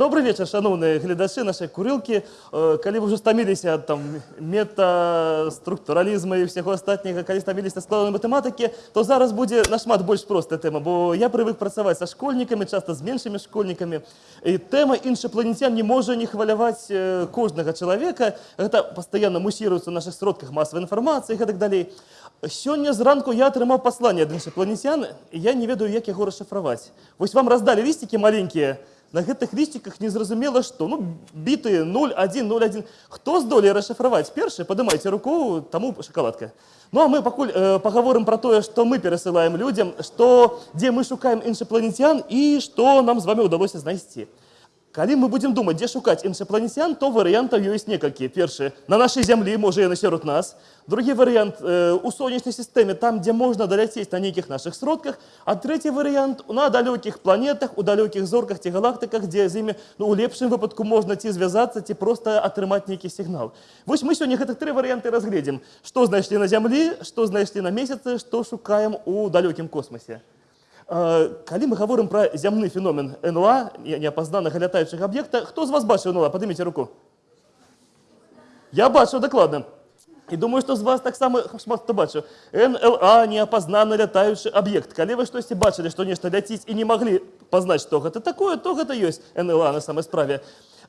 Добрый вечер, шановные глядачи нашей курилки. Э, Калі вы уже стаміліся ад там метаструктуралізму і всяго астатняга, калі стаміліся складанай матэматыкі, то зараз будзе нашмат больш простая тэма, бо я прывык працаваць са школьнікамі, часта з меншымі школьнікамі. І тэма іншапланетян не можа не хваляваць э, кожнага чалавека. Гэта пастаянна мусіруецца ў нашых сродках масавай інфармацыі і гэтак далей. Сёння зранку я атрымаў пасланне ад іншапланетян, і я не ведаю, як яго расшифраваць. Вось вам раздалі лісцікі маленькія, на гэтых лісціках незразумела што ну бітыя 0101 хто здолее расшифраваць першы падымайце руку таму шакаладка ну а мы пакуль э, паговорым пра тое што мы перасылаем людзям што дзе мы шукаем іншапланетян і што нам з вами ўдалося знайсці Калі мы будзем думаць, дзе шукаць іншапланетян, то варыянтаў ёсць некалькі. Першы на нашай зямлі можа яны сярод нас. Другі варыянт э, у сонечнай сістэме, там, дзе можна даляцець на нейкіх нашых сродках. А трэці варыянт на далёкіх планетах, у далёкіх зорках ці галактыках, дзе з імі ну, у лепшым выпадку можна ці звязацца, ці проста атрымаць нейкі сігнал. Вось мы сёння гэтых тры варыянты разгледзім. Што знайшлі на зямлі, што знайшлі на месяцы, што шукаем у далёкім космосе. Калі мы гаворым пра зямны феномен НЛА неапазнанага лятаючага аб'екта, хто з вас бачыў НЛА, падыміце руку. Я бачу дакладна. І думаю, што з вас таксама шмат хто бачыў. НЛА неапазнаны лятаючы аб'ект. Калі вы штосьці бачылі, што нешта ляціць і не маглі пазнаць, што гэта такое, то гэта ёсць НЛА на самай справе.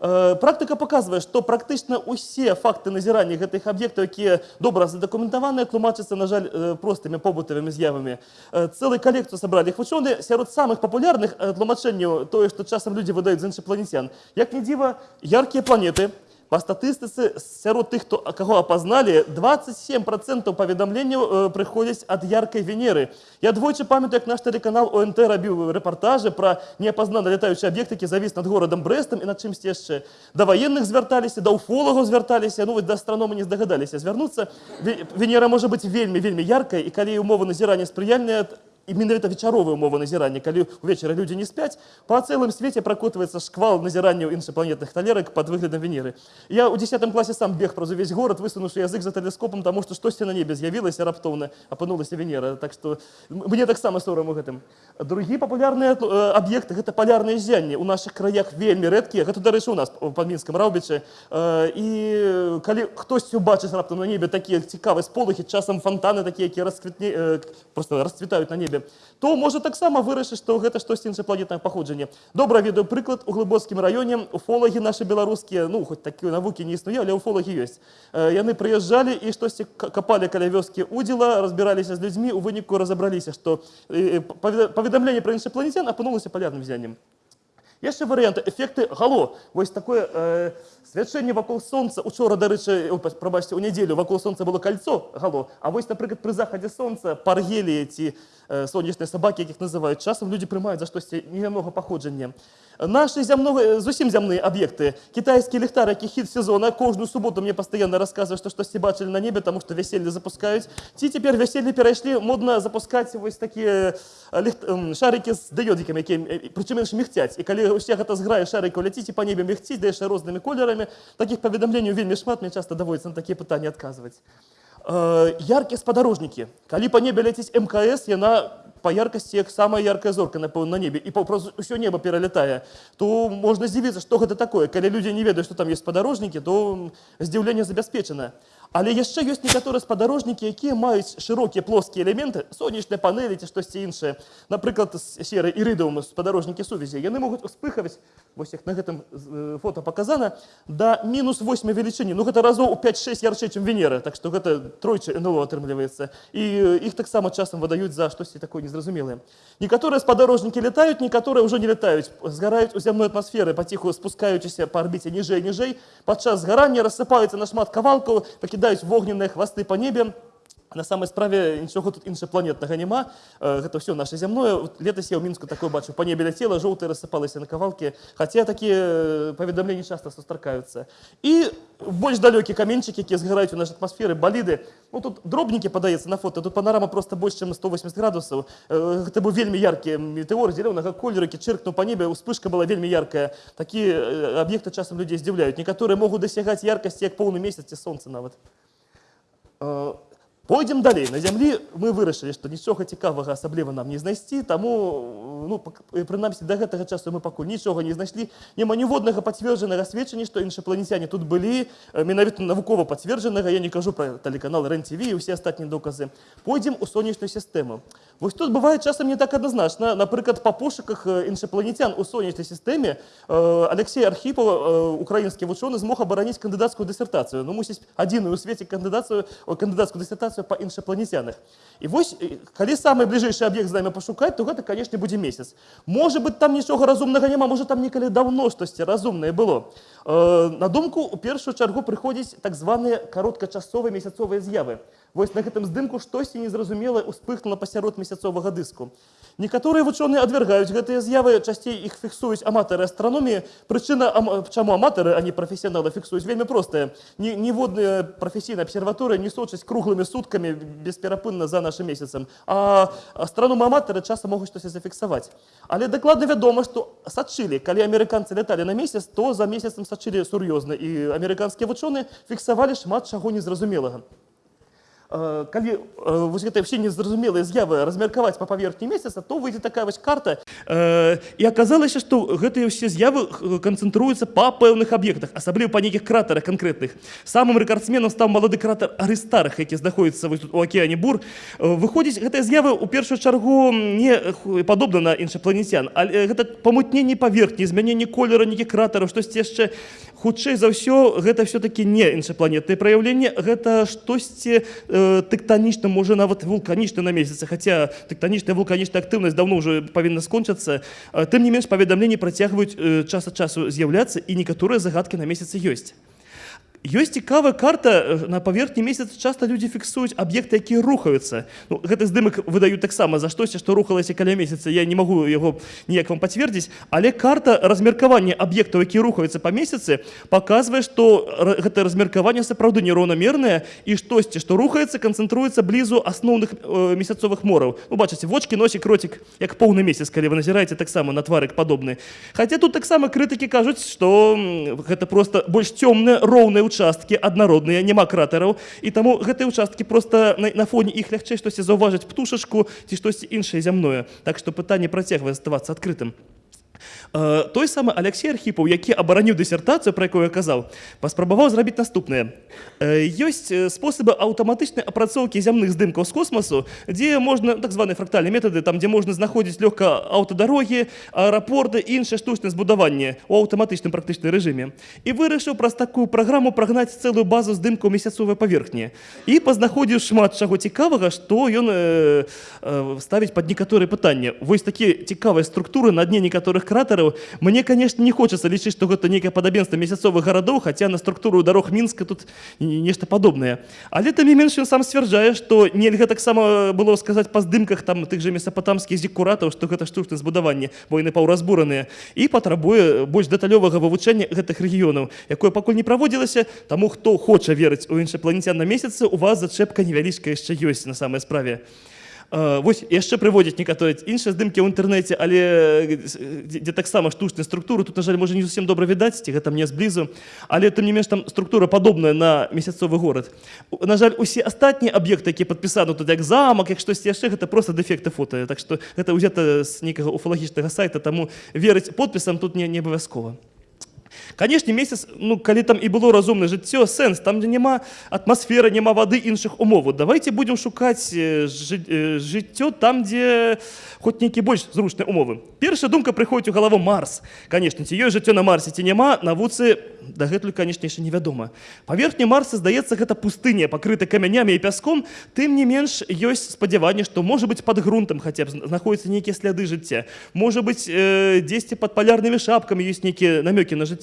Э, практыка показывае, што практычна ўсе факты назірання гэтых аб'ектаў, якія добра задакументаваныя, тлумачацца, на жаль, э, простымі побытавымі з'явамі. Э, Цэлую калекцыю сабралі іх вучоныя сярод самых папулярных тлумачэнняў тое, што часам людзі выдаюць з іншапланетян. Як не дзіва, яркія планеты, Па статыстыцы сярод тых, хто каго апазналі 27% паведамленняў э, прыходзяць ад яркай венеры. Я двойчы памятаю, як наш тэлеканал ОНТ рабіў рэпартажы пра неапазнаны лятаючы аб'ект, які завіс над горадам брэстам і над чымсьці яшчэ. Да ваенных звярталіся, да уфолагаў звярталіся, ну да астраномы не здагадаліся звярнуцца. Венера можа быць вельмі вельмі яркай і калі умовы назірання спрыяльныя, і менавіта вечаровая умова назірання калі увечары людзі не спяць па цэлым свеце пракотваецца шквал назіранняў іншапланетных талерак под выглядам венеры. Я у 10 класе сам бег праз увесь горад высунуўшы язык за тэлескопам таму што штосьці на небе з'явілася раптоўна апынулася венера. Так што мне таксама сорам у гэтым другі папулярныя аб'екты гэта палярныя зянні у наших краях вельмі рэдкія гэта дарэчы у нас па мінскам раўбічы і калі хтосьці убачыць раптам на небе такія цікавыя сполухі часам фонтаны такія якія расквітне просто расцвітаюць на небе небе, то можа таксама вырашыць, што гэта штосьці іншапланетнае паходжанне. Добра ведаю прыклад у глыбоцкім раёне уфолагі нашы беларускія, ну хоць такія навукі не існуе, але уфолагі ёсць. Яны прыязджалі і штосьці капалі каля вёскі удзела, разбіраліся з людзьмі, у выніку разабраліся, што паведамленне пра іншапланетян апынулася палярным зяннем. Яшчэ варыянты эфекты гало вось такое э, свячэнне вакол сонца учора дарэчы прабачце у нядзелю вакол сонца было кольцо гало А вось напрыклад пры захадзе сонца паргелі ці э, сонечныя сабакі якіх называюць часам людзі прымаюць за штосьці немнога паходжання Нашы зямнога зусім зямныя аб'екты. Кітайскі ліхтар, які хіт сезона, кожную суботу мне пастаянна расказвае, што штосьці бачылі на небе, таму што вяселле запускаюць. Ці цяпер вяселле перайшлі модна запускаць вось такія ліхт... шарыкі з дыёдзікамі, якія прычым іншым мігцяць. І калі ўсе гэта зграе шарыкаў ляціць па небе мігціць, да яшчэ рознымі колерамі, такіх паведамленняў вельмі шмат, мне часта даводіцца на такія пытанні адказваць. Э, яркія спадарожнікі. Калі па небе ляціць МКС, яна па яркасці як самая яркая зорка напэўна на небе і паўпрост усё неба пералятае то можна здзівіцца што гэта такое калі людзі не ведаюць што там ёсць спадарожнікі то здзіўленне забяспечана але яшчэ ёсць некаторыя спадарожнікі якія маюць шырокія плоскія элементы сонечныя панелі ці штосьці іншае. Напрыклад серы ірыдаўмы спадарожнікі сувязі. Яны могуць успыхаваць вось як на гэтым фото показана да мінус 8 велічыні. Ну гэта разоў у 5-6 ярчэй чым венера так што гэта тройчы НЛО атрымліваецца. І іх таксама часам выдаюць за штосьці такое незразумелыя. Некаторыя спадарожнікі летаюць, некаторыя ўжо не летаюць, згараюць у зямной атмасферы, паціху спускаючыся па арбіце ніжэй ніжэй. Падчас згарання рассыпаюцца на шмат кавалкаў, пакідаюць вогненныя хвасты па небе, на самай справе нічога тут іншапланетнага няма гэта ўсё наше зямное летась я ў мінску такое бачу па небе ляцела жоўтая рассыпалася на кавалкі хаця такія паведамленні часта сустракаюцца і больш далёкі каменчык які згараюць у нашай атмасферы баліды ну тут дробнікі падаецца на фото тут панарама просто больш чым 180 градусаў гэта быў вельмі яркі метэор зялёнага колеру які чыркнуў па небе успышка была вельмі яркая. Такі аб'екты часам людзей здзіўляюць некаторыя могуць дасягаць яркасці як поўны месяц ці сонца нават Пойдзем далей. На зямлі мы вырашылі што нічога цікавага асабліва нам не знайсці таму ну прынамсі да гэтага часу мы пакуль нічога не знайшлі. Няма ніводнага пацверджанага сведчання што іншапланецяне тут былі. Э, менавіта навукова пацверджанага я не кажу пра тэлеканал рен-тв і ўсе астатнія доказы. Пойдзем у сонечную сістэму. Вось тут бывае часам не так адназначна. Напрыклад па пошуках іншапланецян у сонечнай сістэме э, Алексей архіпаў украінскі вучоны змог абараніць кандыдацкую дысертацыю. Ну мусіць адзіную у свеце кандыдацыю о, кандыдацкую дысертацыю па іншапланецянах і вось э, калі самы бліжэйшы аб'ект з намі пашукаць то гэта канешне будзе месяц. Можа быть там нічога разумнага няма можа там некалі даўно штосьці разумнае было. Э, на думку у першую чаргу прыходзіць так званыя кароткачасовыя месяцовыя з'явы вось на гэтым здымку штосьці незразумелае успыхнула пасярод месяцовага дыску некаторыя вучоныя адвяргаюць гэтыя з'явы часцей іх фіксуюць аматары астраноміі прычына ам... чаму аматары а не прафесіяналы фіксуюць вельмі простая. Ні- ніводная прафесійная абсерваторыя не сочыць круглымі суткамі бесперапынна за нашим месяцам а астраномы аматары часам могуць штосьці зафіксаваць але дакладна вядома што сачылі калі амерыканцы ляталі на месяц то за месяцам сачылі сур'ёзна і амерыканскія вучоныя фіксавалі шмат чаго незразумелага калі э, вось гэтыя все незразумелыя з'явы размеркаваць па паверхні месяца то выйдзе такая вось карта. Э, і аказалася што гэтыя ўсе з'явы э, канцэнтруюцца па пэўных аб'ектах асабліва па нейкіх кратарах канкрэтных самым рэкардсменам стаў малады кратар арыстарах які знаходіцца вось тут у акеане бур. Э, выходзіць гэтыя з'явы ў першую чаргу не падобна на іншапланецян але гэта памутненне паверхні змяненне колера нейкіх кратараў штосьці яшчэ хутчэй за ўсё гэта все-таки не іншапланетнае праяўленне гэта штосьці э, тэктанічна можа нават вулканічна на месяцы. Хаця тэктанічная вулканічная актыўнасць даўно ўжо павінна скончыцца Э, тым не менш паведамленні працягваюць э, час ад часу з'яўляцца і некаторыя загадкі на месяцы ёсць Ёсць цікавая карта э, на паверхні месяца часта людзі фіксуюць аб'екты якія рухаюцца. Ну, гэты здымак выдаюць таксама за штосьці што рухалася каля месяца. Я не магу яго ніяк вам пацвердзіць але карта размеркавання аб'ектаў які рухаюцца па месяцы паказвае што гэта размеркаванне сапраўды нераўнамернае і штосьці што рухаецца канцэнтруецца блізу асноўных э, месяцовых мораў. Ну, бачыце вочки носик ротик як поўны месяц калі вы назіраеце таксама на тварык падобны. Хаця тут таксама крытыкі кажуць што гэта просто больш цёмныя роўныя участкі аднародныя няма кратараў і таму гэтыя участкі просто на, на фоне іх лягчэй штосьці заўважыць птушачку ці штосьці іншае зямное. Так што пытанне працягвае заставацца адкрытым Э, той самы Алексей архіпаў які абараніў дысертацыю пра якую я казаў паспрабаваў зрабіць наступнае. Э, ёсць э, спосабы аўтаматычнай апрацоўкі зямных здымкаў з космасу дзе можна так званыя фрактальныя метады там дзе можна знаходзіць лёгка аўтадарогі аэрапорты і іншае штучнае збудаванне у аўтаматычным практычным рэжыме. І вырашыў праз такую праграму прагнаць цэлую базу здымкаў месяцовай паверхні. І пазнаходзіў шмат чаго цікавага што ён э, э, ставіць пад некаторыя пытанні. Вось такія цікавыя структуры на дне некаторых кратараў мне конечно не хочацца лічыць што гэта нейкае падабенства месяцовых гарадоў хаця на структуру дарог мінска тут не- нешта падобнае але тым не менш ён сам сцвярджае што нельга таксама было сказаць па здымках там тых же месапатамскіх зікуратаў што гэта штучнае збудаванне бо яны паўразбураныя і патрабуе больш дэталёвага вывучэння гэтых рэгіёнаў якое пакуль не праводзілася таму хто хоча верыць у іншапланецян на месяцы у вас зачэпка невялічка яшчэ ёсць на самай справе. Э, Вось яшчэ прыводзяць некаторыя іншыя здымкі ў інтэрнэце, але э, дзе, таксама штучная структура, тут, на жаль, можа не зусім добра відаць, ці гэта мне зблізу, але тым не менш там структура падобная на месяцовы горад. На жаль, усе астатнія аб'екты, якія падпісаны тут як замак, як штосьці яшчэ гэта проста дэфекты фота. Так што гэта ўзята з нейкага уфалагічнага сайта, таму верыць подпісам тут не, не абавязкова. Канешне месяц ну калі там і было разумнае жыццё сэнс там дзе няма атмасферы няма вады іншых умоваў давайте будем шукаць э, жы- э, жыццё там дзе хоць нейкі больш зручныя умовы. Першая думка прыходзіць у галаву марс. Канешне ці ёсць жыццё на марсе ці няма навуцы дагэтуль канешне яшчэ невядома паверхня марса здаецца гэта пустыня пакрыта камянямі і пяском тым не менш ёсць спадзяванне што можа быць под грунтам хаця б зна- знаходзяцца нейкія сляды жыцця можа быць э, дзесьці под палярнымі шапкамі ёсць нейкія намёкі на жыццё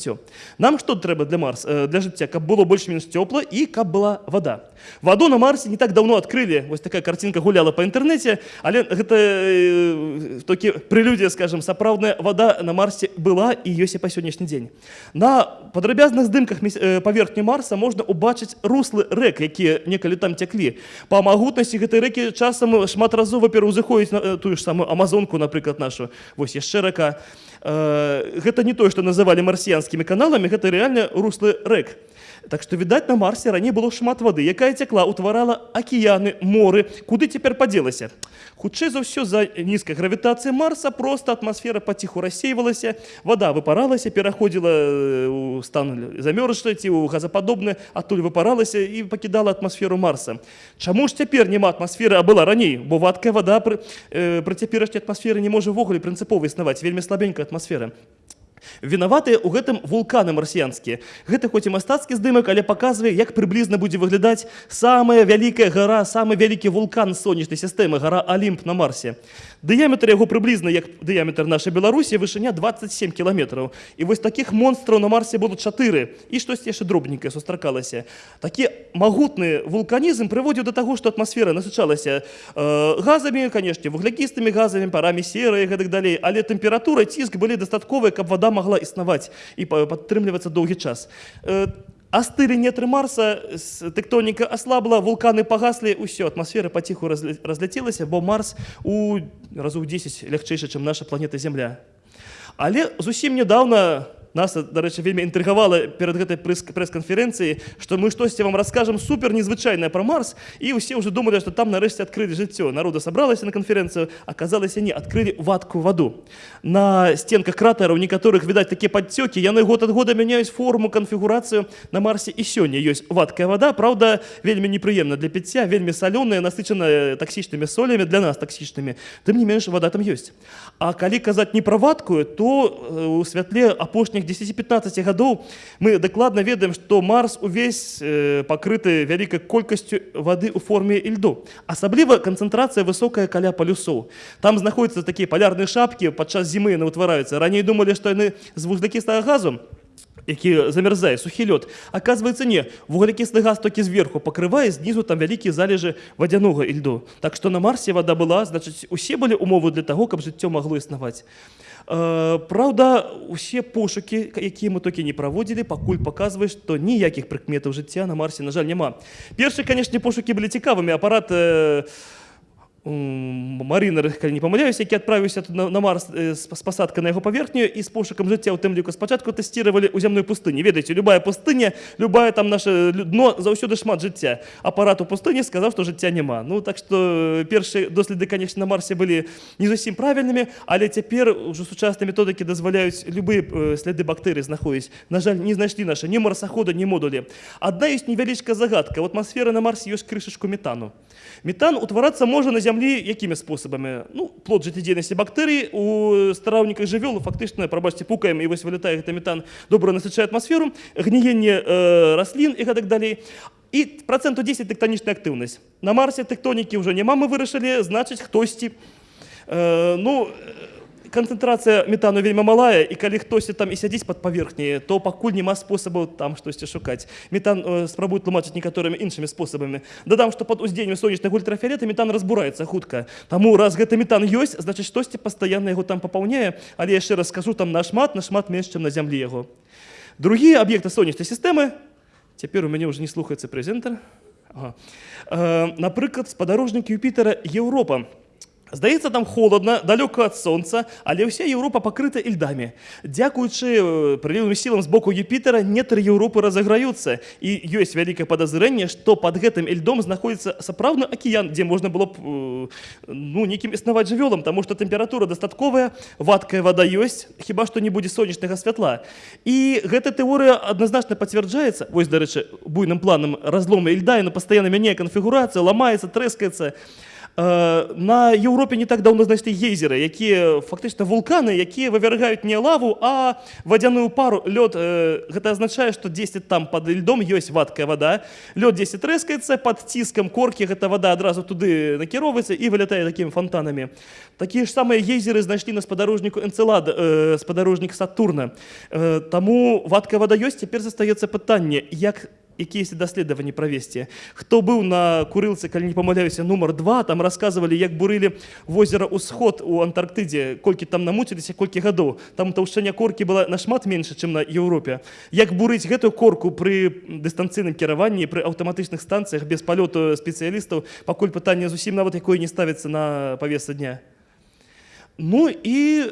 нам што трэба для марс э, для жыцця каб было больш-менш цёпла і каб была вода. Ваду на марсе не так давно адкрылі вось такая карцінка гуляла па інтэрнэце але гэта э, такі прэлюдія скажем сапраўдная вода на марсе была і ёсць і па сённяшні дзень на падрабязных здымках э, паверхні марса можна убачыць руслы рэк якія некалі там цяклі па магутнасці гэтай рэкі часам шматразова пераўзыходзіць на э, тую ж самую амазонку напрыклад нашу. Вось яшчэ рака. Э, гэта не тое што называлі марсіянскім вялікімі каналамі гэта рэальна руслы рэк. Так што відаць на марсе раней было шмат вады, якая цякла, утварала акіяны, моры, куды цяпер падзелася. Хутчэй за ўсё за нізкай гравітацыі марса проста атмасфера паціху рассейвалася, вада выпаралася, пераходзіла э, у стан замёрзша ці ў газападобны, адтуль выпаралася і пакідала атмасферу марса. Чаму ж цяпер няма атмасферы, а была раней, бо вадкая вада пры, э, пры цяперашняй атмасферы не можа ўвогуле прынцыпова існаваць, вельмі слабенькая атмасфера. Вінаватыя ў гэтым вулканы марсіянскія. Гэта хоць і мастацкі здымак, але паказвае, як прыблізна будзе выглядаць самая вялікая гара, самы вялікі вулкан сонечнай сістэмы, гара Алімп на Марсе. Дыяметр яго прыблізна як дыяметр нашай Беларусі вышыня 27 кіламетраў. І вось такіх монстраў на Марсе будуць чатыры і штосьці яшчэ дробненькае сустракалася. Такі магутны вулканізм прыводзіў да таго, што атмасфера насычалася э, газамі, канешне, вуглякістымі газамі, парамі серы і гэтак далей, але тэмпература, ціск былі дастатковыя, каб вада магла існаваць і па- падтрымлівацца доўгі час. Э, Астылі нетры марса тэктоніка аслабла вулканы пагаслі ўсё атмасфера паціху разля- разляцелася бо марс у разу ў 10 лягчэйшы чым наша планета земля але зусім нядаўна нас дарэчы вельмі інтрыгавала перад гэтай прэс- прэс-канферэнцыі што мы штосьці вам раскажам супер незвычайнае пра марс і ўсе ўжо думалі што там нарэшце адкрылі жыццё народа сабралася на канферэнцыю аказалася не адкрылі вадкую ваду на сценках кратараў некаторых відаць такія падцёкі яны год ад года мяняюць форму канфігурацыю на марсе і сёння ёсць вадкая вада Праўда вельмі непрыемна для піцця вельмі салёная насычаная таксічнымі солямі для нас таксічнымі тым не менш вада там ёсць А калі казаць не пра вадкую то э, у святле апошніх 10-15 гадоў мы дакладна ведаем што марс увесь э, пакрыты вялікай колькасцю вады ў форме ільду асабліва канцэнтрацыя высокая каля палюсоў там знаходзяцца такія палярныя шапкі падчас зімы яны ўтвараюцца раней думалі што яны з вуглякістага газу які замярзае сухі лёд оказывается не вуглекіслы газ толькі зверху пакрывае знізу там вялікія залежы вадзянога ільду так што на марсе вада была значыць усе былі умовы для таго каб жыццё магло існаваць Э, Праўда, усе пошукі, якія мы толькі не праводзілі, пакуль паказваюць, што ніякіх прыкметаў жыцця на марсе, на жаль, няма. Першыя, канешне, пошукі былі цікавымі. Апарат э, м, Марынер, калі не памыляюсь, які адправіўся тут на, на Марс э, з, з пасадкай на яго паверхню і з пошукам жыцця ў тым ліку спачатку тэсціравалі ў зямной пустыні. Ведаеце, любая пустыня, любая там наше лю- дно заўсёды шмат жыцця. Апарат у пустыні сказаў, што жыцця няма. Ну так што першыя доследы, канешне, на Марсе былі не зусім правільнымі, але цяпер ужо сучасныя методыкі дазваляюць любыя э, сляды бактэрый знаходзіць. На жаль, не знайшлі наша ні марсахода, ні модулі. Адна ёсць невялічкая загадка. У атмасферы на Марсе ёсць крышачку метану. Метан утварацца можа на зямлі якімі спосабамі ну плод жыццядзейнасці бактэрый у стараўніках жывёлу фактычна прабачце пукаем і вось вылетае гэты метан добра насычае атмасферу гніенне э, раслін і гэтак далей і працэнту 10 тэктанічная актыўнасць на марсе тэктонікі ўжо няма мы вырашылі значыць хтосьці э, ну э, канцэнтрацыя метану вельмі малая і калі хтосьці там і сядзіць пад паверхняй то пакуль няма спосабаў там штосьці шукаць метан э, спрабуюць тлумачыць некаторымі іншымі спосабамі дадам што пад уздзеяннем сонечных ультрафіолета метан разбураецца хутка таму раз гэты метан ёсць значыць штосьці пастаянна яго там папаўняе але яшчэ раз скажу там нашмат нашмат менш чым на зямлі яго другія аб'екты сонечнай сістэмы цяпер у мяне ўжо не слухаецца прэзентар ага. э, напрыклад спадарожнік юпітера Еўропа Здаецца, там холодна, далёка ад сонца, але ўся Еўропа пакрыта ільдамі. Дзякуючы э, прылівым сілам з боку Юпітера нетры Еўропы разаграюцца і ёсць вялікае падазрэнне, што пад гэтым ільдом знаходзіцца сапраўдны акіян, дзе можна было б э, ну, нейкім існаваць жывёлам, таму што тэмпература дастатковая, вадкая вада ёсць, хіба што не будзе сонечнага святла. І гэта тэорыя адназначна пацвярджаецца. Вось, дарэчы, буйным планам разлома ільда, яна пастаянна мяняе канфігурацыя, ламаецца, трэскаецца. На Еўропе не так даўно знайшлі гейзеры, якія фактычна вулканы, якія вывяргаюць не лаву, а вадзяную пару лёд. э, Гэта азначае, што 10 там пад льдом ёсць вадкая вада. Лёд 10 трэскаецца пад ціскам коркі, гэта вада адразу туды накіроўваецца і вылятае такімі фонтанамі. Такія ж самыя гейзеры знайшлі на спадарожніку энцелада, э, спадарожнік Сатурна. Э, Таму вадкая вада ёсць, цяпер застаецца пытанне, як якіясь даследаванні правесці хто быў на курылцы калі не памыляюся нумар два там рассказывалі як бурылі возера ўсход у антарктыдзе колькі там намуціліся колькі гадоў. Там таўшчыня коркі была нашмат менш чым на Еўропе. Як бурыць гэтую корку пры дыстанцыйным кіраванні пры аўтаматычных станцыях без палёту спецыялістаў пакуль пытанне зусім нават якое не ставіцца на павеса дня. Ну і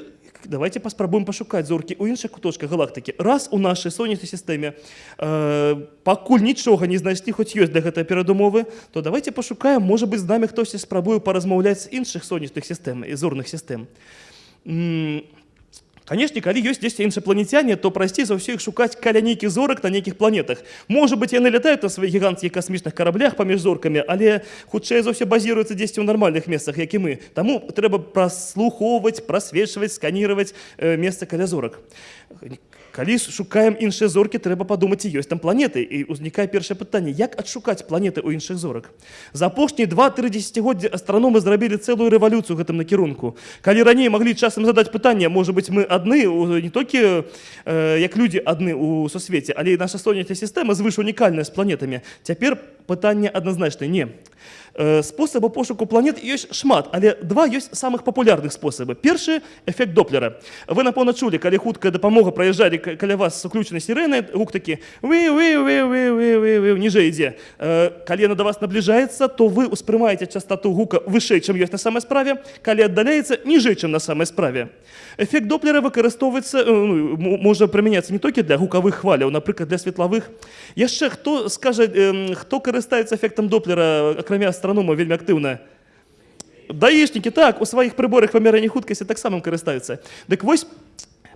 давайте паспрабуем пашукаць зоркі ў іншых куточках галактыкі раз у нашай сонечнай сістэме э, пакуль нічога не знайшлі хоць ёсць для гэтай перадумовы то давайте пашукаем можа быть з намі хтосьці спрабуе паразмаўляць з іншых сонечных сістэм і зорных сістэм М, Канешне, калі ёсць дзесьці іншапланецяне, то прасцей за ўсё іх шукаць каля нейкіх зорак на нейкіх планетах. Можа быць, яны лятаюць на сваіх гіганцкіх касмічных караблях паміж зоркамі, але хутчэй за ўсё базіруюцца дзесьці ў нармальных месцах, як і мы. Таму трэба праслухоўваць, прасвечваць, сканіраваць э, месца каля зорак. Калі шукаем іншыя зоркі, трэба падумаць, ці ёсць там планеты. І ўзнікае першае пытанне, як адшукаць планеты ў іншых зорак. За апошнія 2-3 дзесяцігоддзі астраномы зрабілі цэлую рэвалюцыю гэтым накірунку. Калі раней маглі часам задаць пытанне, можа быць, мы адны не толькі э, як людзі адны ў сусвеце, але і наша сонечная сістэма звыш унікальная з планетамі. Цяпер пытанне адназначна не. Э, Спосабаў пошуку планет ёсць шмат, але два ёсць самых папулярных спосабы. Першы эфект доплера. Вы напэўна чулі, калі хуткая дапамога праязджалі каля вас з уключанай сірэны, гук такі вы вы вы вы вы вы вы ніжэй ідзе. Э, Калі яна да вас набліжаецца, то вы ўспрымаеце частоту гука вышэй, чым ёсць на самай справе, калі аддаляецца ніжэй, чым на самай справе. Эфект доплера выкарыстоўваецца э, ну, можа прымяняцца не толькі для гукавых хваляў, напрыклад для светлавых. Яшчэ хто скажа, хто карыстаецца эфектам доплера, акрамя астранома вельмі актыўна? Даішнікі так у сваіх прыборах вымярэння хуткасці таксама карыстаюцца. Дык вось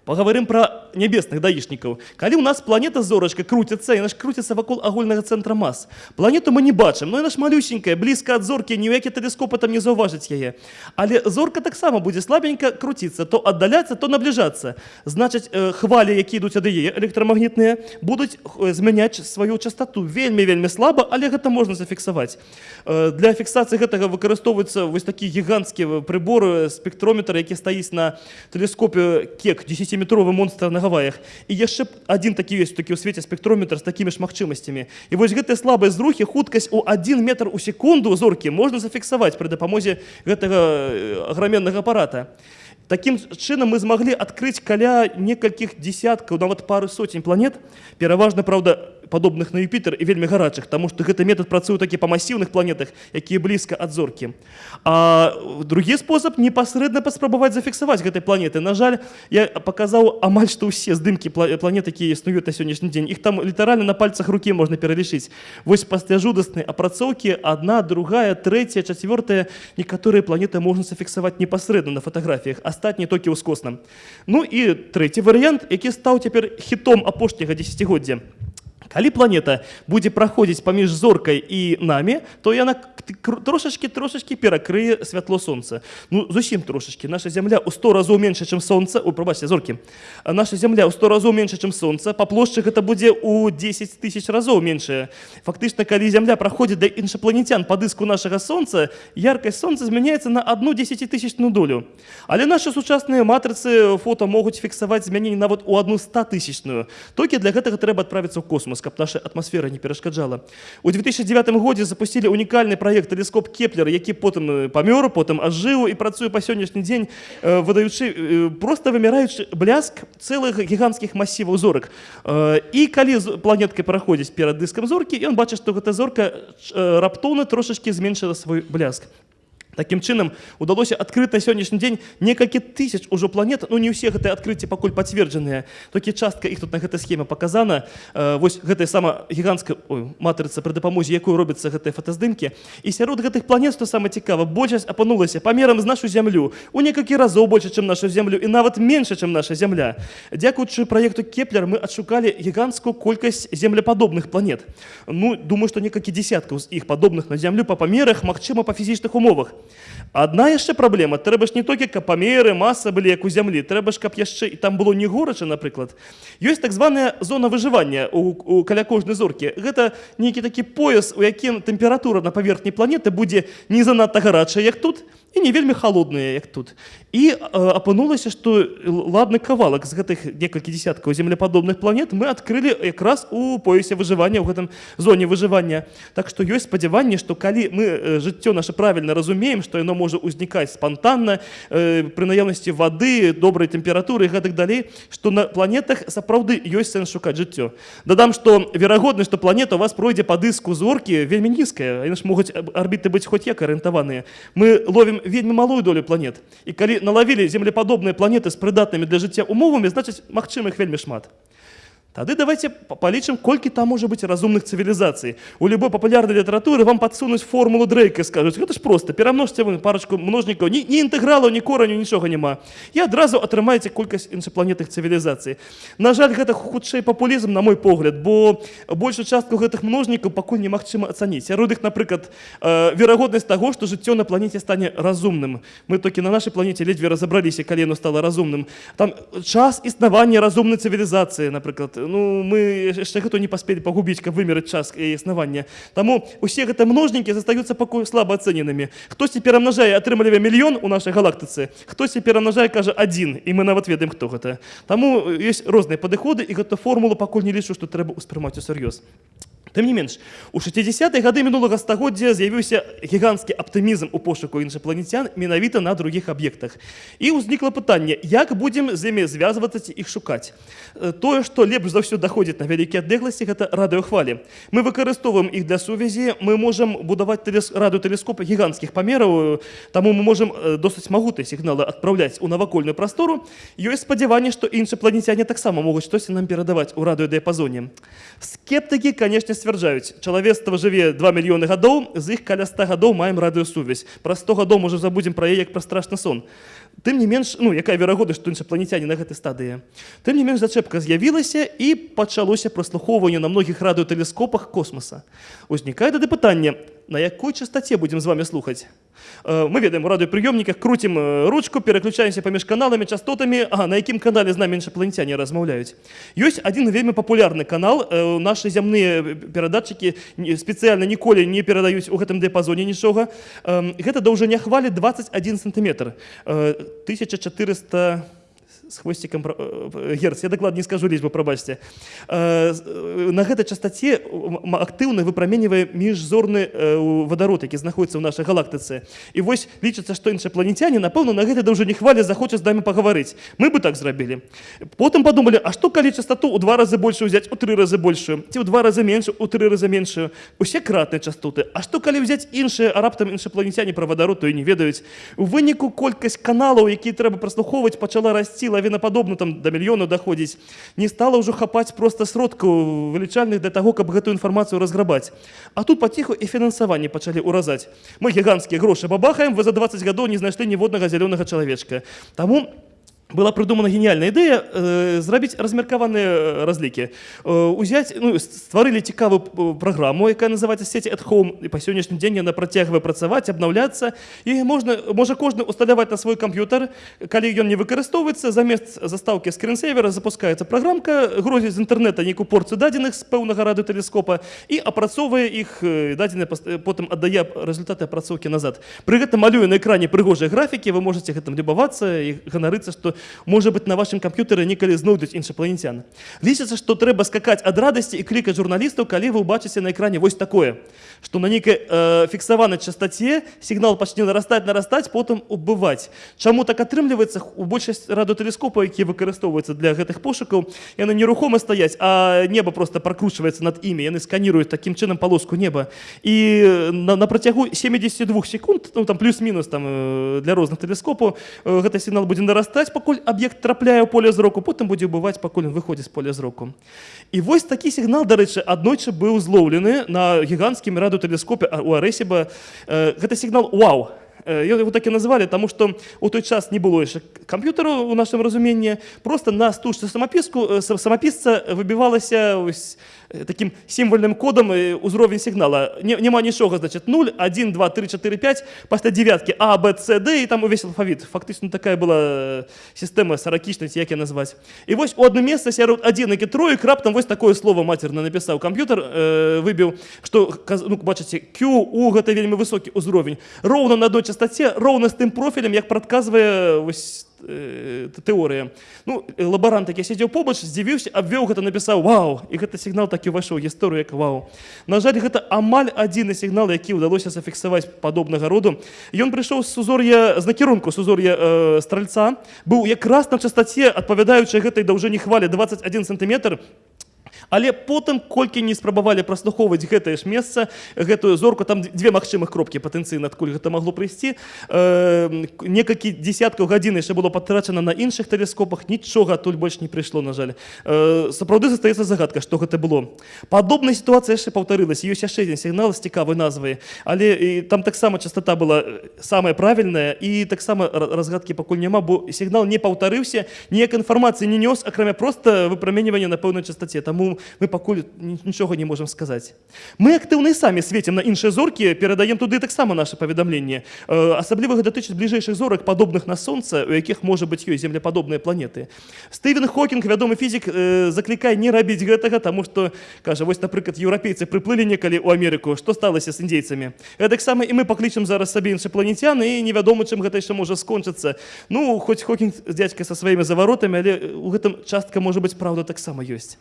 Паговорым пра нябесных даішнікаў. Калі ў нас планета зорачка круціцца, яна ж круціцца вакол агульнага цэнтра мас. Планету мы не бачым, но яна ж малюсенькая, блізка ад зоркі, ні ў які тэлескопы там не заўважыць яе. Але зорка таксама будзе слабенька круціцца, то аддаляцца, то набліжацца. Значыць, э, хвалі, якія ідуць ад яе электрамагнітныя, будуць э, змяняць сваю частоту вельмі слаба, але гэта можна зафіксаваць. Э, Для фіксацыі гэтага выкарыстоўваецца вось такі гіганцкі прыбор спектрометр, які стаіць на тэлескопе кек 10метровы монстр на гаваях і яшчэ б адзін такі ёсць такі ў свеце спектрометр з такімі ж магчымасцямі і вось гэтыя слабыя зрухі хуткасць у 1 метр у секунду зоркі можна зафіксаваць пры дапамозе гэтага э, аграменнага апарата Такім чынам мы змаглі адкрыць каля некалькіх дзесяткаў нават пары соцень планет пераважна праўда падобных на Юпітер і вельмі гарачых таму што гэты метад працуе такі па масіўных планетах якія блізка ад зоркі а другі спосаб непасрэдна паспрабаваць зафіксаваць гэтай планеты на жаль я паказаў амаль што ўсе здымкі пла- планет якія існуюць на сённяшні дзень іх там літаральна на пальцах рукі можна пералічыць вось пасля жудаснай апрацоўкі адна другая трэцяя чацвёртая некаторыя планеты можна зафіксаваць непасрэдна на фатаграфіях астатні толькі ўскосна ну і трэці варыянт які стаў цяпер хітом апошняга дзесяцігоддзя Калі планета будзе праходзіць паміж зоркай і намі, то яна к- кр- трошачкі трошачкі перакрые святло сонца. Ну зусім трошачкі наша зямля ў 100 разоў менш, чым сонца, у прабачце зоркі. Наша зямля ў 100 разоў менш, чым сонца, па плошчы гэта будзе ў 10 тысяч разоў меншая. Фактычна, калі зямля праходзіць да іншапланетян па дыску нашага сонца, яркасць сонца змяняецца на одну десятитысячную долю. Але наши сучасныя матрыцы фота могуць фіксаваць змяненні нават у одну статысячную. Толькі для гэтага трэба адправіцца ў космос, каб наша атмасфера не перашкаджала. У 2009 годзе запусцілі унікальны праект тэлескоп Кеплер, які потым памёр, потым ажыў і працуе па сённяшні дзень, выдаючы проста вымяраючы бляск цэлых гіганцкіх масіваў зорак. І калі планетка праходзіць перад дыскам зоркі, ён бачыць, што гэта зорка раптоўна трошачкі зменшыла свой бляск. Такім чынам удалося адкрыць на сённяшні дзень некалькі тысяч ужо планет. Ну не ўсе гэтыя адкрыцці пакуль пацверджаныя толькі частка іх тут на гэтай схеме паказана э, вось гэтая сама гіганцкая матрыца пры дапамозе якой робяцца гэтыя фотаздымкі і сярод гэтых планет што сама цікава большасць апынулася памерам з нашу зямлю у некалькі разоў больше чым нашу зямлю і нават менш чым наша зямля дзякуючы праекту кеплер мы адшукалі гіганцкую колькасць землепадобных планет. Ну думаю што некалькі десяткаў з іх падобных на зямлю па памерах магчыма па фізічных умовах Адна яшчэ праблема. Трэба ж не толькі каб памеры маса былі як у зямлі. Трэба ж каб яшчэ і там было не горача напрыклад. Ёсць так званая зона выжывання у, у каля кожнай зоркі. Гэта нейкі такі пояс у якім тэмпература на паверхні планеты будзе не занадта гарачая як тут і не вельмі холодныя як тут. І э, апынулася што ладны кавалак з гэтых некалькі десяткаў землепадобных планет мы адкрылі якраз у поясе выжывання ў гэтым зоне выжывання. Так што ёсць спадзяванне што калі мы жыццё наше правільна разумеем што яно можа ўзнікаць спантанна э, пры наяўнасці вады добрай тэмпературы і гэтак далей што на планетах сапраўды ёсць сэнс шукаць жыццё. Дадам што верагодна што планета у вас пройдзе па дыску зоркі вельмі нізкая яны ж могуць арбіты быць хоць як арыентаваныя. Мы ловім налавім вельмі малую долю планет. І калі налавілі землепадобныя планеты з прыдатнымі для жыцця умовамі, значыць, магчыма іх вельмі шмат. Тады давайте п- полічым, колькі там можа быць разумных цывілізацый. У любой папулярнай літаратуры вам падсунуць формулу Дрейка і скажуць, гэта ж проста, перамножце вы парачку множнікаў, ні, ні інтэгралаў, ні кораню, нічога няма. І адразу атрымаеце колькасць іншапланетных цывілізацый. На жаль, гэта хутчэй папулізм, на мой погляд, бо большую частку гэтых множнікаў пакуль немагчыма ацаніць. Сярод іх, напрыклад, э, верагоднасць таго, што жыццё на планеце стане разумным. Мы толькі на нашай планеце ледзьве разабраліся, калі яно стала разумным. Там час існавання разумнай цывілізацыі, напрыклад, ну мы яшчэ гэту не паспелі пагубіць, каб вымерыць час існавання. Таму усе гэта множнікі застаюцца пакуль слаба ацэненымі. Хтосьці перамнажае, атрымлівае мільён у нашай галактыцы, хтосьці перамнажае, кажа адзін, і мы нават ведаем, хто гэта. Таму ёсць розныя падыходы, і гэту формулу пакуль не лічу, што трэба ўспрымаць усур'ёз. Тым не менш, у 60-е гады мінулага стагоддзя з'явіўся гіганцкі аптымізм у пошуку іншапланецян менавіта на другіх аб'ектах. І ўзнікла пытанне, як будзем з імі звязвацца ці іх шукаць. Э, Тое, што лепш за ўсё даходзіць на вялікія адлегласці, гэта радыёхвалі. Мы выкарыстоўваем іх для сувязі, мы можам будаваць тэлес... радыётэлескопы гіганцкіх памераў, таму мы можам э, досыць магутныя сігналы адпраўляць у навакольную прастору. Ёсць спадзяванне, што іншапланецяне таксама могуць штосьці нам перадаваць у радыёдыяпазоне. Скептыкі, канешне, сцвярджаюць, чалавецтва жыве 2 мільёны гадоў, з іх каля 100 гадоў маем радыёсувязь. Праз 100 гадоў можа забудзем пра яе як пра страшны сон. Тым не менш, ну, якая верагоднасць, што іншапланецяне на гэтай стадыі. Тым не менш зачэпка з'явілася і пачалося праслухоўванне на многіх радыётэлескопах космоса. Узнікае тады пытанне, на якой частаце будзем з вами слухаць. Э, Мы ведаем у радыёпрыёмніках круцім э, ручку, пераключаемся паміж каналамі, частотамі, а на якім канале з намі іншапланецяне размаўляюць. Ёсць адзін вельмі папулярны канал, э, нашы зямныя перадатчыкі спецыяльна ніколі не перадаюць у гэтым дыяпазоне нічога. Гэта даўжыня хвалі 21 сантиметр. Э, 1400 з хвосцікам пра- э, герц. Я дакладна не скажу лічбу, прабачце. Э, э, На гэтай частаце актыўна выпраменьвае міжзорны э, вадарод, які знаходіцца ў нашай галактыцы. І вось лічыцца, што іншапланецяне, напэўна, на гэтай даўжыні хвалі захочуць з намі пагаварыць. Мы бы так зрабілі. Потым падумалі, а што калі частоту ў два разы большую ўзяць у тры разы большую, ці ў два разы меншую, у тры разы меншую. Усе кратныя частоты. А што калі ўзяць іншыя, раптам іншапланецяне пра вадарод, то і не ведаюць. У выніку колькасць каналаў, якія трэба праслухоўваць, пачала расці лавінападобна там да мільёну даходзіць. Не стала ўжо хапаць проста сродкаў вылічальных для таго, каб гэтую інфармацыю разграбаць. А тут паціху і фінансаванне пачалі ўразаць. Мы гіганцкія грошы бабахаем, вы за 20 гадоў не знайшлі ніводнага зялёнага чалавечка. Таму была придумана гениальная ідэя э, зрабіць размеркаваныя разлікі э, узяць ну, стварылі цікавую э, праграму якая называется сети at home і па сённяшні дзень яна працягвае працаваць абнаўляцца і можна можа кожны усталяваць на свой камп'ютар калі ён не выкарыстоўваецца замест застаўкі скринсейвера запускаецца праграмка грозіць з інтэрнэта нейкую порцыю дадзеных з пэўнага радыётэлескопа і апрацоўвае іх э, э, потым аддае результаты апрацоўкі назад. Пры гэтым малюе на экране прыгожыя графікі вы можете гэтым любавацца і ганарыцца што можа быць на вашым камп'ютары некалі знойдуць іншапланецян лічыцца што трэба скакаць ад радасці і клікаць журналістаў калі вы ўбачыце на экране вось такое што на нейкай э, фіксаванай частаце сігнал пачне нарастаць нарастаць потым убываць чаму так атрымліваецца у большасць радыотэлескопаў якія выкарыстоўваюцца для гэтых пошукаў яны нерухома стаяць а неба просто прокручваецца над імі яны сканіруюць такім чынам палоску неба. І на, на працягу 72 секунд ну там плюс-мінус там э, для розных тэлескопаў э, гэты сігнал будзе нарастаць пакуль аб'ект трапляе ў поле зроку потым будзе ўбываць пакуль ён выходзіць з поля зроку. І вось такі сігнал дарэчы аднойчы быў злоўлены на гіганцкім радыотэлескопе у арэсіба э, гэта сігнал вау! Э, Ён его так і называлі, таму што ў той час не было яшчэ камп'ютару у нашым разуменні. Просто на стужцы самапіску э, са- самапісца выбівалася ось таким сімвальным кодам э, узровень сігнала. Не, няма нічога, значит 0, 1, 2, 3, 4, 5, пасля девяткі А, Б, С, Д і там увесь алфавіт. Фактычна такая была сістэма саракічнасць, як я назваць. І вось у адно месца сярод адзінак і троек раптам вось такое слово мацерна напісаў камп'ютар, э, што каз- ну, бачыце, Q, U гэта вельмі высокі ўзровень. Роўна на одной частоце, роўна з тым профілем, як прадказвае вось э, т- тэорыя. Ну, э, лабарант, які сядзеў побач, здзівіўся, абвёў гэта, напісаў вау, і гэты сігнал так і ўвайшоў гісторыю як вау. На жаль, гэта амаль адзіны сігнал, які ўдалося зафіксаваць падобнага роду. Ён прыйшоў з сузор'я з накірунку сузор'я э, стральца, быў якраз на частаце, адпавядаючай гэтай даўжыні хвалі 21 сантиметр, Але потым колькі не спрабавалі праслухоўваць гэтае ж месца гэтую зорку там дзве магчымых кропкі патэнцыйна адкуль гэта магло прыйсці. Э, некалькі десяткаў гадзін яшчэ было патрачана на іншых тэлескопах нічога адтуль больш не прыйшло на жаль. Э, сапраўды застаецца загадка што гэта было. Падобная сітуацыя яшчэ паўтарылася ёсць яшчэ адзін сігнал з цікавай назвай але і там таксама частота была самая правільная і таксама ра- разгадкі пакуль няма бо сігнал не паўтарыўся ніяк інфармацыі не нёс акрамя проста выпраменьвання на пэўнай частоце таму мы пакуль ні- нічога не можам сказаць мы актыўна і самі свецім на іншыя зоркі перадаем туды таксама наше паведамленне Э, асабліва гэта датычыць бліжэйшых зорак падобных на сонца у якіх можа быць ёсць землепадобныя планеты. Стывен Хокінг вядомы фізік э, заклікае не рабіць гэтага таму што кажа вось напрыклад еўрапейцы прыплылі некалі ў Амерыку. Што сталася з індзейцамі гэтаксама і мы паклічам зараз сабе іншапланецян і невядома чым гэта яшчэ можа скончыцца ну хоць Хокінг з дзядзька са сваімі заваротамі але у гэтым частка можа быць праўда таксама ёсць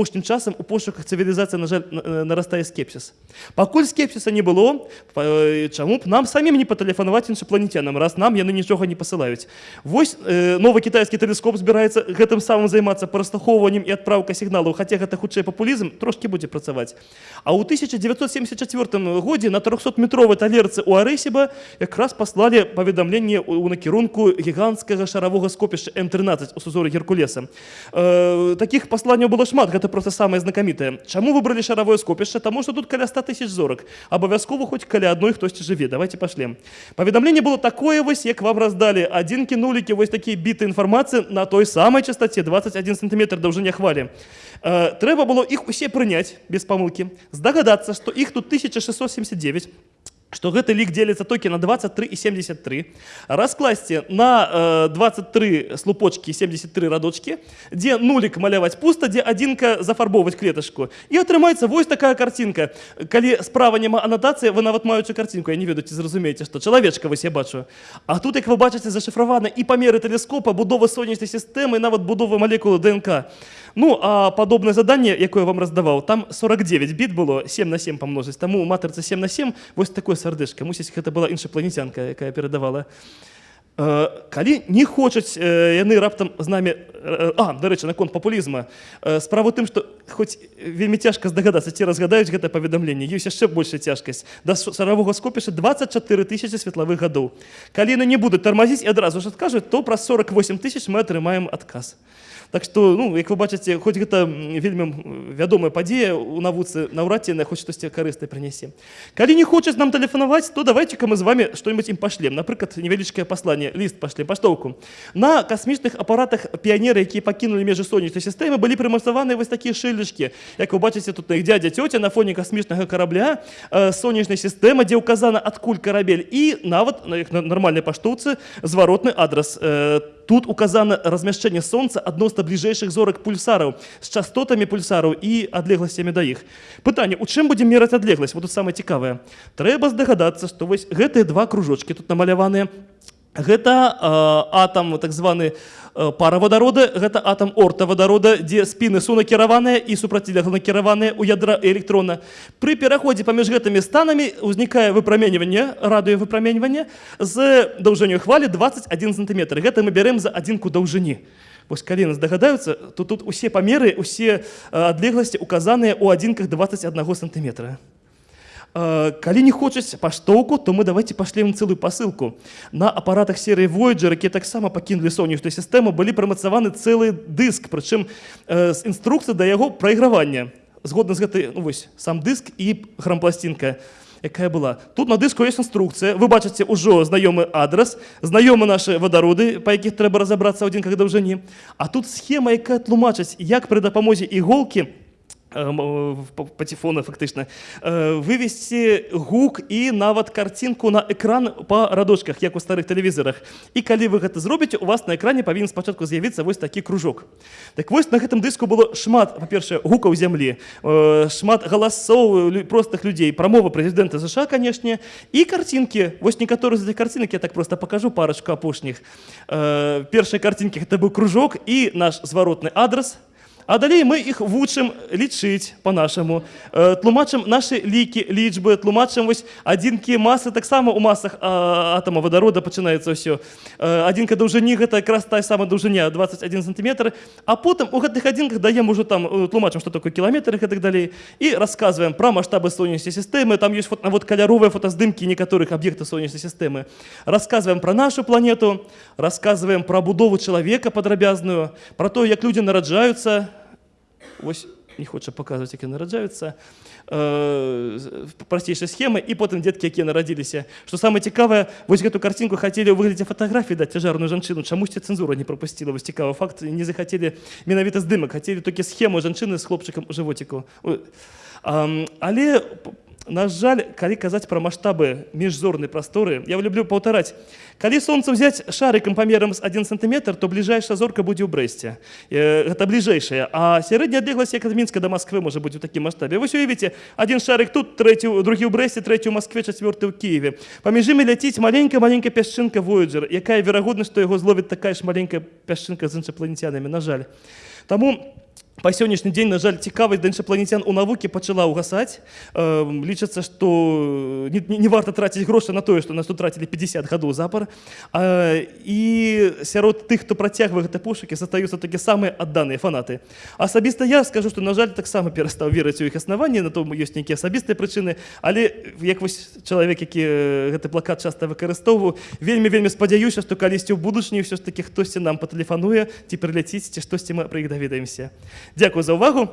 апошнім часам у пошуках цывілізацыі на жаль на- нарастае скепсіс пакуль скепсіса не было э, чаму б нам самім не патэлефанаваць іншапланецянам раз нам яны нічога не пасылаюць вось э, новы кітайскі тэлескоп збіраецца гэтым самым займацца праслухоўваннем і адпраўка сігналаў хаця гэта хутчэй папулізм трошкі будзе працаваць а ў 1974 годзе на 300метровай талерцы у арэсіба якраз паслалі паведамленне ў накірунку гіганцкага шаравога скопішча м13 у сузоры геркулеса. Э, таких пасланняў было шмат гэта просто самае знакамітае чаму выбралі шаравое скопішча таму што тут каля 100 тысяч зорак абавязкова хоць каля адной хтосьці жыве давайте пашлем паведамленне было такое вось як вам раздалі адзінкі нулікі вось такія біты інфармацыі на той самай частоце 21 сантиметр даўжыня хвалі э, трэба было іх усе прыняць без памылкі здагадацца што іх тут 1679 што гэты лік дзеліцца толькі на 23 і 73 раскласці на э, 23 слупочки 73 радочки дзе нулік маляваць пуста дзе адзінка зафарбоўваць клеташку і атрымаецца вось такая карцінка калі справа няма анатацыі вы нават маючы карцінку я не ведаю ці зразумееце што чалавечка вось я бачу. А тут як вы бачыце зашыфравана і памеры тэлескопа будова сонечнай сістэмы нават будова малекулы ДНК Ну а падобнае заданне якое я вам раздаваў там 49 біт было 7 на 7 памножыць таму у матырцы 7 на 7 вось такое сардэшка мусіць гэта была іншапланецянка якая перадавала Э, калі не хочуць э, яны раптам з намі э, а дарэчы наконт папулізма э, справа ў тым што хоць вельмі цяжка здагадацца ці разгадаюць гэта паведамленне ёсць яшчэ большая цяжкасць. Да шаравога скопіша 24 тысячи светлавых гадоў. Калі яны не будуць тармазіць і адразу ж адкажуць то праз 48 тысяч мы атрымаем адказ Так што ну як вы бачыце хоць гэта м, вельмі м, вядомая падзея у навуцы наўрад ці яна хоць штосьці карыснае прынясе калі не хочуць нам тэлефанаваць то давайте-ка мы з вами што-нибудь ім пашлем напрыклад невялічкае пасланне ліст пашлем паштоўку на касмічных апаратах піянеры якія пакінулі межы сонечнай сістэмы былі прымацаваны вось такія шыльдачкі як вы бачыце тут на іх дядзя цёця на фоне касмічнага карабля э, сонечнай сістэмы дзе ўказана адкуль карабель і нават на як на нармальнай паштоўцы зваротны адрас э, Тут указана размяшчэнне сонца адносна бліжэйшых зорак пульсараў з частотамі пульсараў і адлегласцямі да іх. Пытанне, у чым будзем мераць адлегласць? Вот тут самае цікавае. Трэба здагадацца, што вось гэтыя два кружочки тут намаляваныя. Гэта э, атам так званы э, пара вадарода, гэта атам орта вадарода, дзе спіны сунакіраваныя і супрацілегла накіраваныя ў ядра электрона. Пры пераходзе паміж гэтымі станамі ўзнікае выпраменьванне, радыёвыпраменьванне з даўжынёй хвалі 21 сантиметр. Гэта мы бярем за адзінку даўжыні. Вось калі нас дагадаюцца, то тут усе памеры, усе э, адлегласці указаныя ў адзінках 21 сантиметра. Э, Калі не хочуць паштоўку, то мы давайте пашлем цэлую пасылку. На апаратах серыі Voyager, якія таксама пакінулі сонечную сістэму, былі прымацаваны цэлы дыск, прычым э, з інструкцыі да яго прайгравання. Згодна з гэтай ну, вось, сам дыск і грампласцінка якая была. Тут на дыску ёсць інструкцыя. Вы бачыце ўжо знаёмы адрас, знаёмы нашы вадароды, па якіх трэба разабрацца ў адзінках даўжыні. А тут схема, якая тлумачыць, як пры дапамозе іголкі паціфона фактычна э, вывесці гук і нават карцінку на экран па радочках як у старых тэлевізарах і калі вы гэта зробіце у вас на экране павінен спачатку з'явіцца вось такі кружок. Так вось на гэтым дыску было шмат па-першае гукаў зямлі э, шмат галасоў простых людзей прамова прэзідэнта ЗША канешне і карцінкі вось некаторы з карцінак я так просто пакажу парачку апошніх э, першай карцінкі гэта быў кружок і наш зваротны адрас А далей мы іх вучым лічыць по-нашаму э, тлумачым нашы лікі лічбы тлумачым вось адзінкі масы таксама у масах а, атома вадарода пачынаецца ўсё. Э, адзінка даўжыні гэта якраз тая сама даўжыня 21 сантиметр а потым у гэтых адзінках даем ужо там э, тлумачым што такое кіламетр і гэтак далей. І расказваем пра маштабы сонечнай сістэмы. Там ёсць фото, вот каляровыя фотаздымкі некаторых аб'ектаў сонечнай сістэмы. Расказваем пра нашу планету расказваем пра будову чалавека падрабязную пра то як людзі нараджаюцца Вось не хоча паказваць, як яны нараджаюцца. Э, прасцейшая схема і потым дзеткі, якія нарадзіліся. Што самае цікавае, вось гэту карцінку хацелі ў выглядзе фатаграфіі даць цяжарную жанчыну. Чамусьці цэнзура не прапусціла вось цікавы факт, не захацелі менавіта здымак, хацелі толькі схему жанчыны з хлопчыкам у жывоціку. Ой. Ам, Але на жаль, калі казаць пра маштабы міжзорнай прасторы, я люблю паўтараць. Калі сонца ўзяць шарыкам памерам з 1 сантиметр, то бліжэйшая зорка будзе ў брэсце. Э, Гэта бліжэйшая, а сярэдняя адлегласць як ад мінска да Масквы можа быць у такім маштабе. Вось уявіце, адзін шарык тут, трэці, другі ў брэсце, трэці ў Маскве, чацвёрты ў Киеве. Паміж імі ляціць маленькая маленькая пясчынка Voyager, якая верагоднасць, што яго зловіць такая ж маленькая пясчынка з іншапланецянамі, на жаль. Таму па сённяшні дзень на жаль да іншапланецян у навукі пачала ўгасаць э, лічыцца што не, не, не варта траціць грошы на тое што нас тут трацілі 50 гадоў запар э, і сярод тых хто працягвае гэты пошукі застаюцца такі самыя адданыя фанаты. Асабіста я скажу што на жаль таксама перастаў верыць у іх аснаванні на тому ёсць нейкія асабістыя прычыны але як вось чалавек які э, гэты плакат вельмі вельмі спадзяюся што калісьці ў будучыні ўсё ж такі хтосьці нам ці прыляціць ці штосьці мы пра іх даведаемся Дякую за увагу.